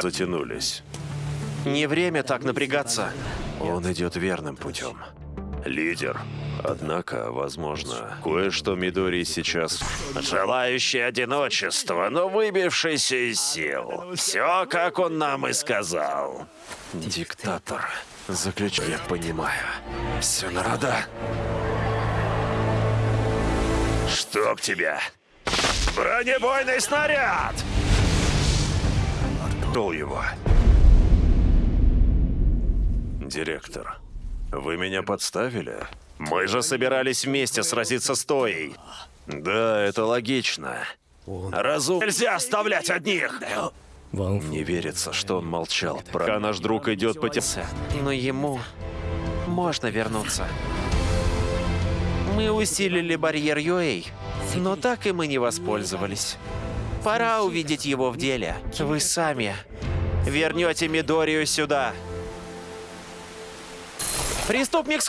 Затянулись. Не время так напрягаться. Он идет верным путем. Лидер. Однако, возможно, кое-что Мидори сейчас... Желающий одиночества, но выбившийся из сил. Все, как он нам и сказал. Диктатор. Заключ... Я понимаю. Все народа. Чтоб тебя! Бронебойный снаряд! Шел его. Директор, вы меня подставили? Мы же собирались вместе сразиться с Тоей. Да, это логично. Разум нельзя оставлять одних! Не верится, что он молчал. Пока наш друг идет по тем... Но ему можно вернуться. Мы усилили барьер Юэй, но так и мы не воспользовались. Пора увидеть его в деле. Вы сами вернете Мидорию сюда. Преступник